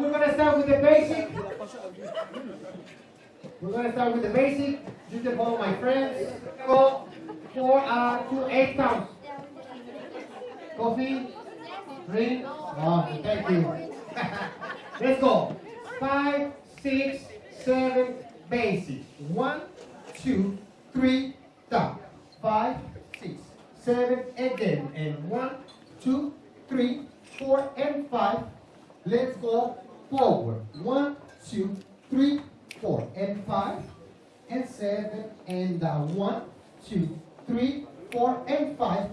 we're gonna start with the basic. We're gonna start with the basic. Just the ball, my friends. Go for uh, two eight counts. Coffee, drink. Oh, thank you. Let's go. Five, six, seven, basic. One, two, three, down. Five, six, seven, and then One, two, three, four, and five, and seven, and uh, one, two, three, four, and five.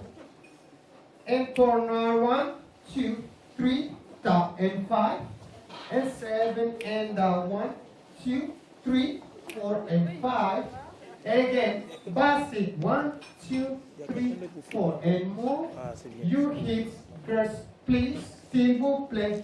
And turn uh, one, two, three, top and five, and seven, and uh, one, two, three, four, and five. And again, basic, one, two, three, four, and move ah, your hips, first, please, single, play,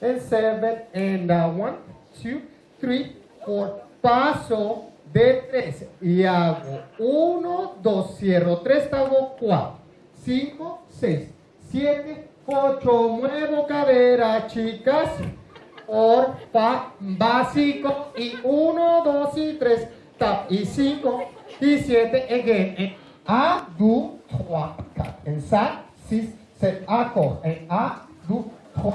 En en and 1, 2, 3, 4. Paso de tres y hago 1, 2, cierro tres, hago 4, 5, 6, 7, 8, muevo cadera, chicas, orfa, básico, y 1, 2 y 3, tap, y 5, y 7, again, en a, du, 3, en and 6, 7, En en a, du, 3,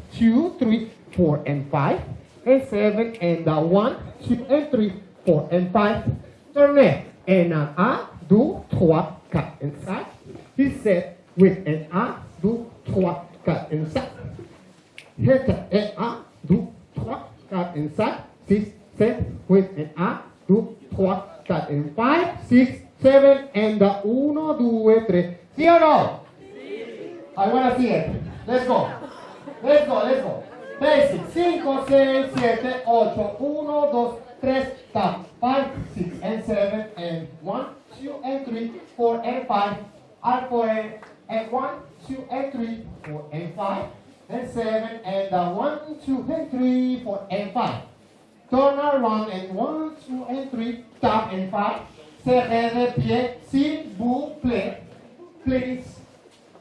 Two, three, four, and 5, and 7, and uh, 1, 2, and 3, 4, and 5. Turn and an uh, A, do, 3, cut inside. He said, with an A, do, 3, cut inside. Hit an A, do, 3, cut inside. 6, 7, with an A, do, 3, cut in 5, 6, 7, and uh, 1, 2, 3. See or no? I want to see it. Let's go. Let's go, let's go. Basic. 5, 6, 7, 8. 1, 2, 3, tap. 5, 6, and 7, and 1, 2, and 3, 4, and 5. Arc 4, and, and 1, 2, and 3, 4, and 5. And 7, and uh, 1, 2, and 3, 4, and 5. Turn around, and 1, 2, and 3, tap, and 5. Serrez les pieds, s'il vous plaît. Please.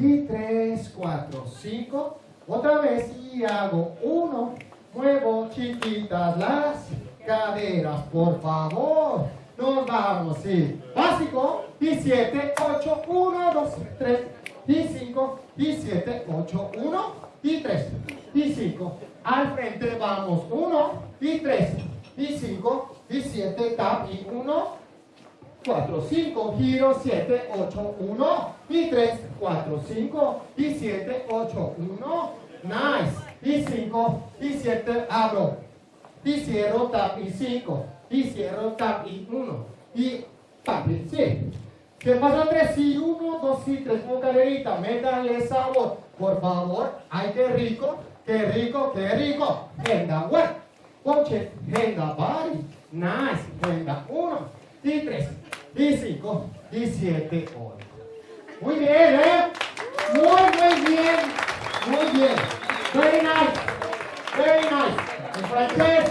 y 3, 4, 5, otra vez y hago uno, muevo chiquitas las caderas, por favor, nos vamos, sí, básico, y 7, 8, 1, 2, 3, y 5, y 8, 1, y 3, y 5, al frente vamos 1, y 3, y 5, y 7, tap, y 1, 4, 5, giro, 7, 8, 1 y 3, 4, 5 y 7, 8, 1, nice, y 5 y 7, abro, y cierro, tap y 5, y cierro, tap y 1, y tap y sí. ¿Qué pasa 3 Y 1, 2 y 3 con carerita, métanle sabor, por favor, ay qué rico, qué rico, qué rico, venga, work, coche, it, body, nice, venga, 1 y 3, 15, 17, 8. Muy bien, ¿eh? Muy, muy bien. Muy bien. Very nice. Very nice. En francés.